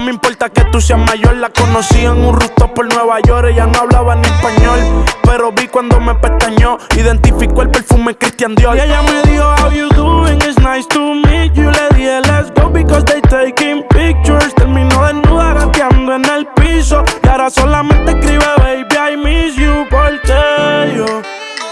No me importa que tú seas mayor, la conocí en un rooftop por Nueva York, ella no hablaba ni español, pero vi cuando me pestañó, identificó el perfume Christian Dior. Y ella me dijo, how you doing, it's nice to meet you, le dije, let's go because they taking pictures, terminó desnuda gateando en el piso, y ahora solamente